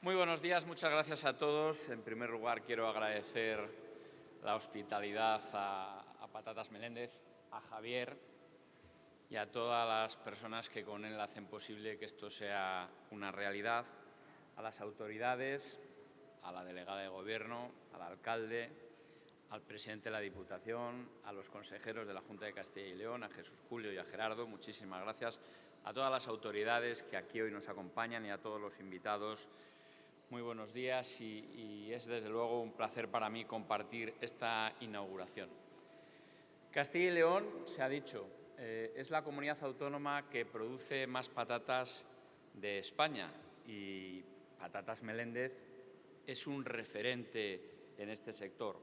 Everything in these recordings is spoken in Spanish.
Muy buenos días, muchas gracias a todos. En primer lugar, quiero agradecer la hospitalidad a, Patatas Meléndez, a Javier y a todas las personas que con él hacen posible que esto sea una realidad, a las autoridades, a la delegada de Gobierno, al alcalde, al presidente de la Diputación, a los consejeros de la Junta de Castilla y León, a Jesús Julio y a Gerardo, muchísimas gracias, a todas las autoridades que aquí hoy nos acompañan y a todos los invitados muy buenos días y, es desde luego un placer para mí compartir esta inauguración. Castilla y León, se ha dicho, eh, es la comunidad autónoma que produce más patatas de España y Patatas Meléndez es un referente en este sector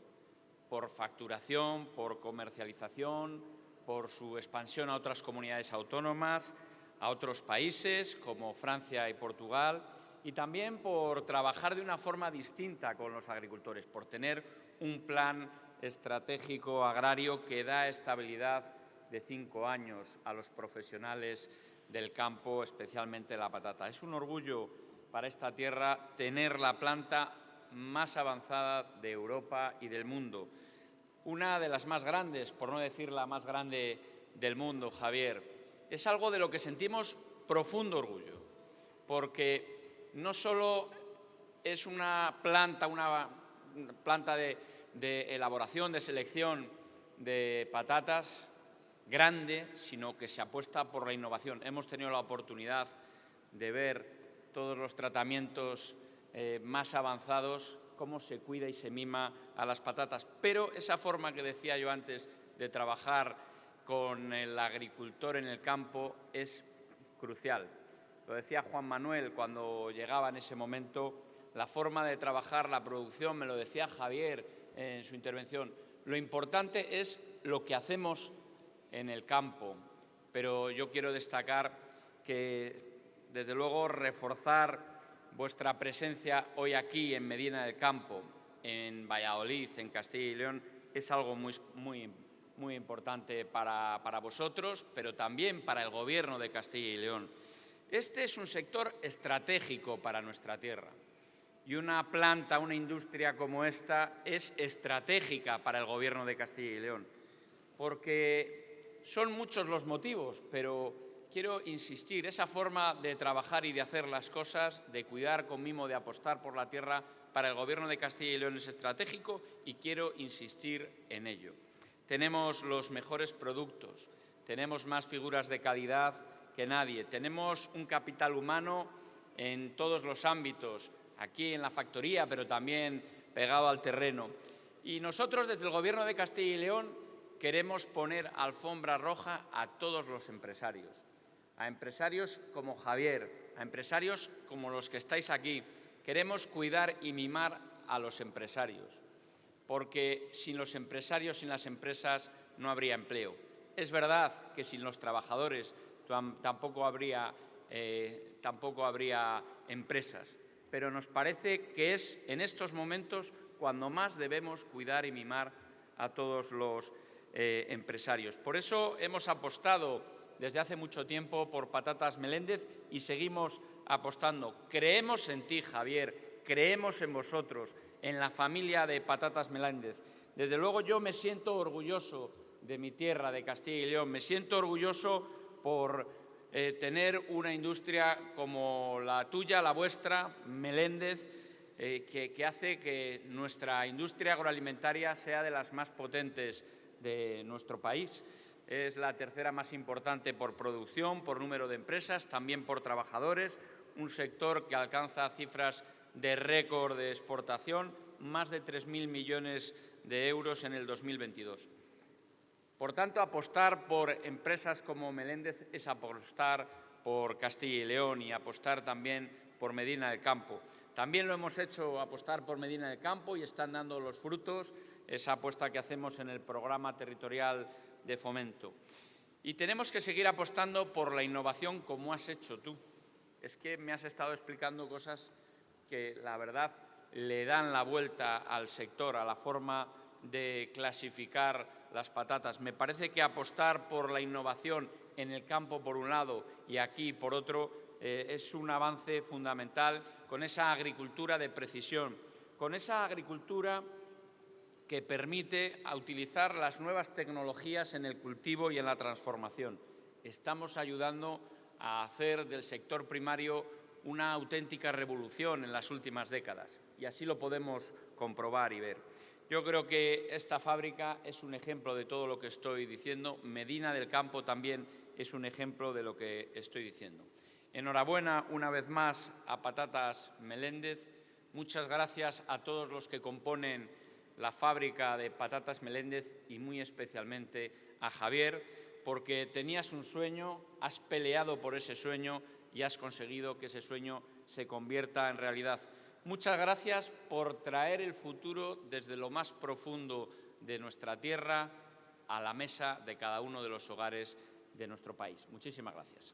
por facturación, por comercialización, por su expansión a otras comunidades autónomas, a otros países como Francia y Portugal y también por trabajar de una forma distinta con los agricultores, por tener un plan estratégico agrario que da estabilidad de cinco años a los profesionales del campo, especialmente la patata. Es un orgullo para esta tierra tener la planta más avanzada de Europa y del mundo. Una de las más grandes, por no decir la más grande del mundo, Javier. Es algo de lo que sentimos profundo orgullo, porque no solo es una planta, una planta de, elaboración, de selección de patatas grande, sino que se apuesta por la innovación. Hemos tenido la oportunidad de ver todos los tratamientos eh, más avanzados, cómo se cuida y se mima a las patatas. Pero esa forma que decía yo antes de trabajar con el agricultor en el campo es crucial. Lo decía Juan Manuel cuando llegaba en ese momento, la forma de trabajar la producción, me lo decía Javier en su intervención. Lo importante es lo que hacemos en el campo, pero yo quiero destacar que, desde luego, reforzar vuestra presencia hoy aquí en Medina del Campo, en Valladolid, en Castilla y León, es algo muy, muy, muy importante para, para vosotros, pero también para el Gobierno de Castilla y León. Este es un sector estratégico para nuestra tierra y una planta, una industria como esta es estratégica para el Gobierno de Castilla y León, porque son muchos los motivos, pero quiero insistir, esa forma de trabajar y de hacer las cosas, de cuidar con mimo, de apostar por la tierra, para el Gobierno de Castilla y León es estratégico y quiero insistir en ello. Tenemos los mejores productos, tenemos más figuras de calidad que nadie. Tenemos un capital humano en todos los ámbitos, aquí en la factoría, pero también pegado al terreno. Y nosotros, desde el Gobierno de Castilla y León, queremos poner alfombra roja a todos los empresarios, a empresarios como Javier, a empresarios como los que estáis aquí. Queremos cuidar y mimar a los empresarios, porque sin los empresarios, sin las empresas, no habría empleo. Es verdad que sin los trabajadores tampoco habría, eh, tampoco habría empresas. Pero nos parece que es en estos momentos cuando más debemos cuidar y mimar a todos los eh, empresarios. Por eso hemos apostado desde hace mucho tiempo por Patatas Meléndez y seguimos apostando. Creemos en ti, Javier, creemos en vosotros, en la familia de Patatas Meléndez. Desde luego yo me siento orgulloso de mi tierra, de Castilla y León, me siento orgulloso por eh, tener una industria como la tuya, la vuestra, Meléndez, eh, que, hace que nuestra industria agroalimentaria sea de las más potentes de nuestro país. Es la tercera más importante por producción, por número de empresas, también por trabajadores, un sector que alcanza cifras de récord de exportación, más de 3.000 millones de euros en el 2022. Por tanto, apostar por empresas como Meléndez es apostar por Castilla y León y apostar también por Medina del Campo. También lo hemos hecho apostar por Medina del Campo y están dando los frutos esa apuesta que hacemos en el programa territorial de fomento. Y tenemos que seguir apostando por la innovación como has hecho tú. Es que me has estado explicando cosas que, la verdad, le dan la vuelta al sector, a la forma de clasificar las patatas. Me parece que apostar por la innovación en el campo por un lado y aquí por otro eh, es un avance fundamental con esa agricultura de precisión, con esa agricultura que permite utilizar las nuevas tecnologías en el cultivo y en la transformación. Estamos ayudando a hacer del sector primario una auténtica revolución en las últimas décadas y así lo podemos comprobar y ver. Yo creo que esta fábrica es un ejemplo de todo lo que estoy diciendo. Medina del Campo también es un ejemplo de lo que estoy diciendo. Enhorabuena una vez más a Patatas Meléndez. Muchas gracias a todos los que componen la fábrica de Patatas Meléndez y muy especialmente a Javier, porque tenías un sueño, has peleado por ese sueño y has conseguido que ese sueño se convierta en realidad. Muchas gracias por traer el futuro desde lo más profundo de nuestra tierra a la mesa de cada uno de los hogares de nuestro país. Muchísimas gracias.